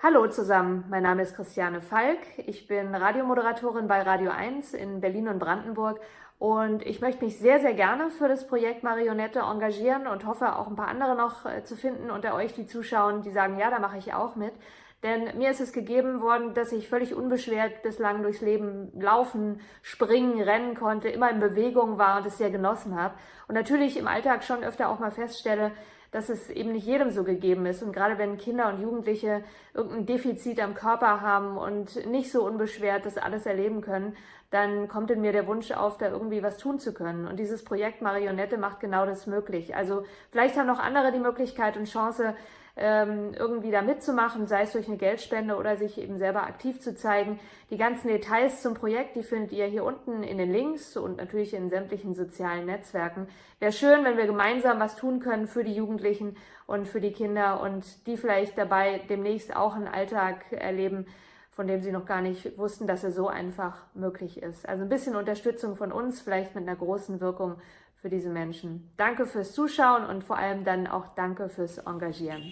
Hallo zusammen, mein Name ist Christiane Falk. Ich bin Radiomoderatorin bei Radio 1 in Berlin und Brandenburg und ich möchte mich sehr, sehr gerne für das Projekt Marionette engagieren und hoffe auch ein paar andere noch äh, zu finden unter euch, die zuschauen, die sagen, ja, da mache ich auch mit. Denn mir ist es gegeben worden, dass ich völlig unbeschwert bislang durchs Leben laufen, springen, rennen konnte, immer in Bewegung war und es sehr genossen habe. Und natürlich im Alltag schon öfter auch mal feststelle, dass es eben nicht jedem so gegeben ist. Und gerade wenn Kinder und Jugendliche irgendein Defizit am Körper haben und nicht so unbeschwert das alles erleben können, dann kommt in mir der Wunsch auf, da irgendwie was tun zu können. Und dieses Projekt Marionette macht genau das möglich. Also vielleicht haben noch andere die Möglichkeit und Chance, ähm, irgendwie da mitzumachen, sei es durch eine Geldspende oder sich eben selber aktiv zu zeigen. Die ganzen Details zum Projekt, die findet ihr hier unten in den Links und natürlich in sämtlichen sozialen Netzwerken. Wäre schön, wenn wir gemeinsam was tun können für die Jugendlichen und für die Kinder und die vielleicht dabei demnächst auch einen Alltag erleben, von dem sie noch gar nicht wussten, dass er so einfach möglich ist. Also ein bisschen Unterstützung von uns, vielleicht mit einer großen Wirkung für diese Menschen. Danke fürs Zuschauen und vor allem dann auch danke fürs Engagieren.